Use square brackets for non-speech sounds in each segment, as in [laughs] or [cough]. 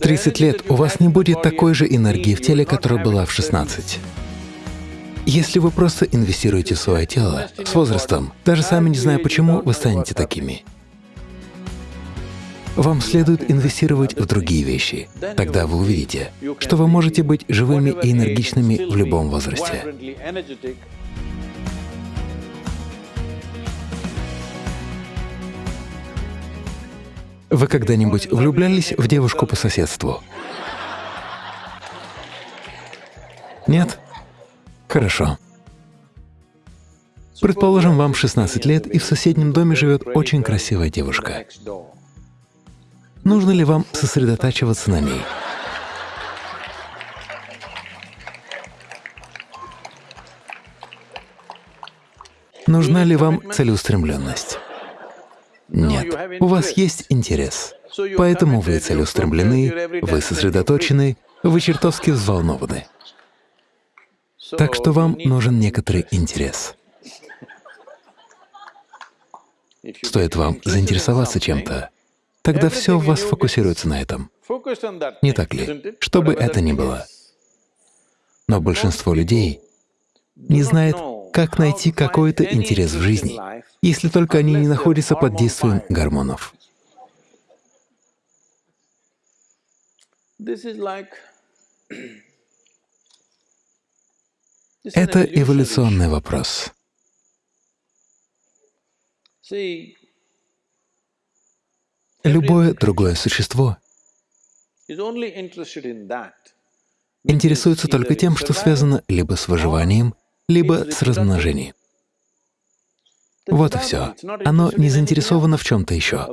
В 30 лет у вас не будет такой же энергии в теле, которая была в 16. Если вы просто инвестируете в свое тело, с возрастом, даже сами не зная почему, вы станете такими. Вам следует инвестировать в другие вещи. Тогда вы увидите, что вы можете быть живыми и энергичными в любом возрасте. Вы когда-нибудь влюблялись в девушку по соседству? Нет? Хорошо. Предположим, вам 16 лет, и в соседнем доме живет очень красивая девушка. Нужно ли вам сосредотачиваться на ней? Нужна ли вам целеустремленность? Нет. У вас есть интерес. Поэтому вы целеустремлены, вы сосредоточены, вы чертовски взволнованы. Так что вам нужен некоторый интерес. Стоит вам заинтересоваться чем-то, тогда все у вас фокусируется на этом. Не так ли? Что бы это ни было. Но большинство людей не знает, как найти какой-то интерес в жизни, если только они не находятся под действием гормонов. [clears throat] Это эволюционный вопрос. Любое другое существо интересуется только тем, что связано либо с выживанием, либо с размножением. Вот и все. Оно не заинтересовано в чем-то еще.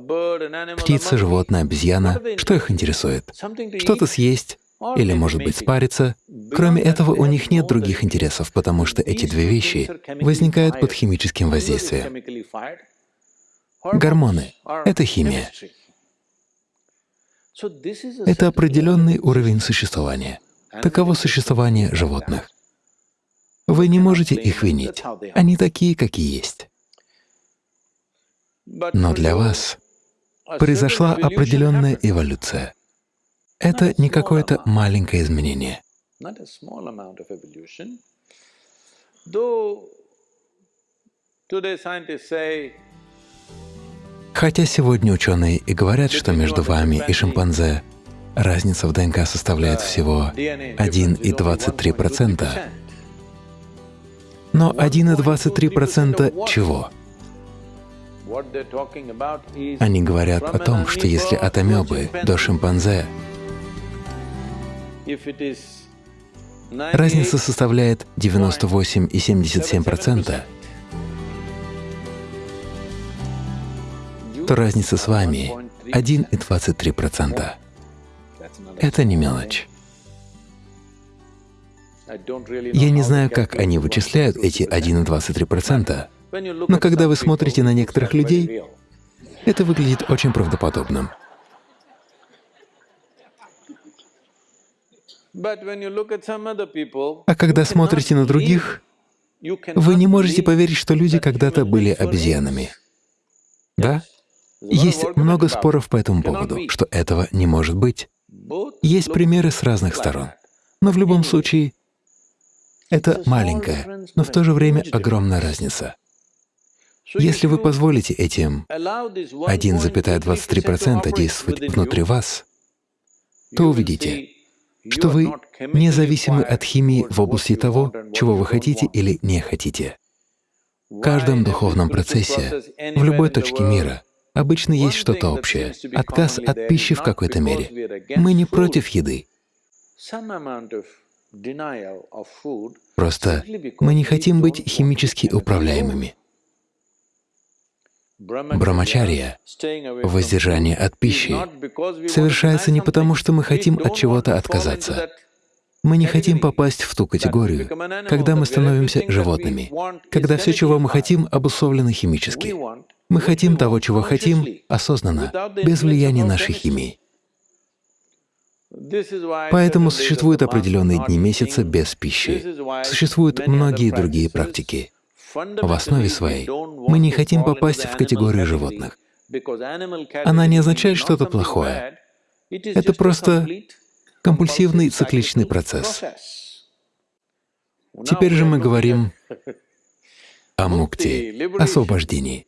Птица, животное, обезьяна — что их интересует? Что-то съесть или, может быть, спариться. Кроме этого, у них нет других интересов, потому что эти две вещи возникают под химическим воздействием. Гормоны — это химия. Это определенный уровень существования. Таково существование животных. Вы не можете их винить. Они такие, какие есть. Но для вас произошла определенная эволюция. Это не какое-то маленькое изменение. Хотя сегодня ученые и говорят, что между вами и шимпанзе разница в ДНК составляет всего 1,23%, но 1,23% чего? Они говорят о том, что если от амебы до шимпанзе разница составляет 98,77%, то разница с вами 1,23%. Это не мелочь. Я не знаю, как они вычисляют эти 1,23%, но когда вы смотрите на некоторых людей, это выглядит очень правдоподобным. А когда смотрите на других, вы не можете поверить, что люди когда-то были обезьянами. Да? Есть много споров по этому поводу, что этого не может быть. Есть примеры с разных сторон. Но в любом случае, это маленькая, но в то же время огромная разница. Если вы позволите этим 1,23% действовать внутри вас, то увидите, что вы независимы от химии в области того, чего вы хотите или не хотите. В каждом духовном процессе, в любой точке мира, обычно есть что-то общее — отказ от пищи в какой-то мере. Мы не против еды. Просто мы не хотим быть химически управляемыми. Брамачария, воздержание от пищи, совершается не потому, что мы хотим от чего-то отказаться. Мы не хотим попасть в ту категорию, когда мы становимся животными, когда все, чего мы хотим, обусловлено химически. Мы хотим того, чего хотим, осознанно, без влияния нашей химии. Поэтому существуют определенные дни месяца без пищи. Существуют многие другие практики. В основе своей мы не хотим попасть в категорию животных. Она не означает что-то плохое. Это просто компульсивный цикличный процесс. Теперь же мы говорим [laughs] о мукти, освобождении.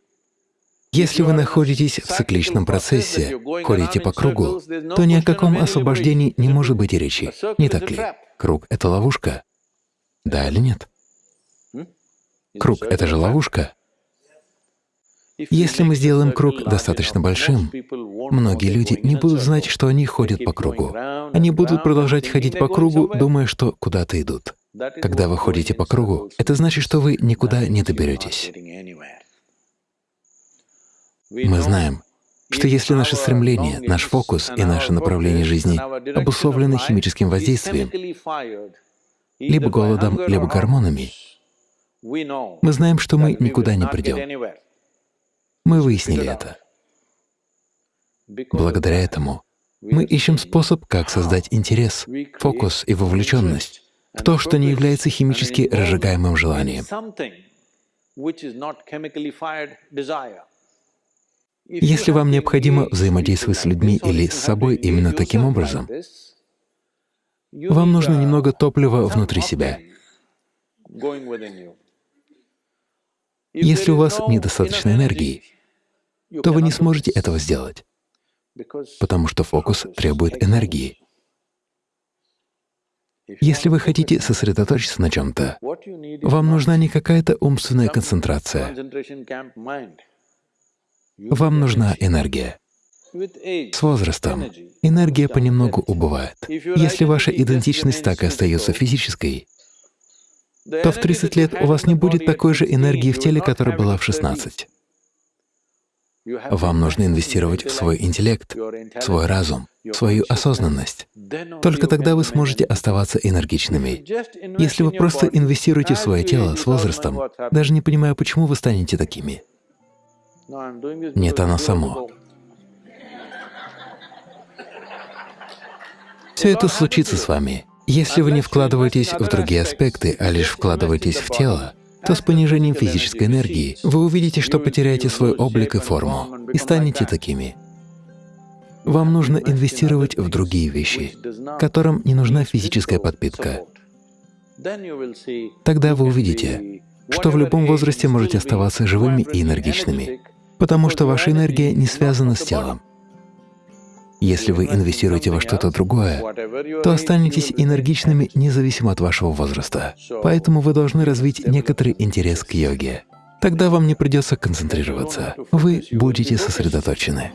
Если вы находитесь в цикличном процессе, ходите по кругу, то ни о каком освобождении не может быть и речи, не так ли? Круг — это ловушка? Да или нет? Круг — это же ловушка. Если мы сделаем круг достаточно большим, многие люди не будут знать, что они ходят по кругу. Они будут продолжать ходить по кругу, думая, что куда-то идут. Когда вы ходите по кругу, это значит, что вы никуда не доберетесь. Мы знаем, что если наше стремление, наш фокус и наше направление жизни обусловлены химическим воздействием, либо голодом, либо гормонами, мы знаем, что мы никуда не придем. Мы выяснили это. Благодаря этому мы ищем способ, как создать интерес, фокус и вовлеченность в то, что не является химически разжигаемым желанием. Если вам необходимо взаимодействовать с людьми или с собой именно таким образом, вам нужно немного топлива внутри себя. Если у вас недостаточно энергии, то вы не сможете этого сделать, потому что фокус требует энергии. Если вы хотите сосредоточиться на чем-то, вам нужна не какая-то умственная концентрация. Вам нужна энергия. С возрастом энергия понемногу убывает. Если ваша идентичность так и остается физической, то в 30 лет у вас не будет такой же энергии в теле, которая была в 16. Вам нужно инвестировать в свой интеллект, свой разум, свою осознанность. Только тогда вы сможете оставаться энергичными. Если вы просто инвестируете в свое тело с возрастом, даже не понимая, почему вы станете такими. Нет, оно само. Все это случится с вами. Если вы не вкладываетесь в другие аспекты, а лишь вкладываетесь в тело, то с понижением физической энергии вы увидите, что потеряете свой облик и форму и станете такими. Вам нужно инвестировать в другие вещи, которым не нужна физическая подпитка. Тогда вы увидите, что в любом возрасте можете оставаться живыми и энергичными, потому что ваша энергия не связана с телом. Если вы инвестируете во что-то другое, то останетесь энергичными независимо от вашего возраста. Поэтому вы должны развить некоторый интерес к йоге. Тогда вам не придется концентрироваться, вы будете сосредоточены.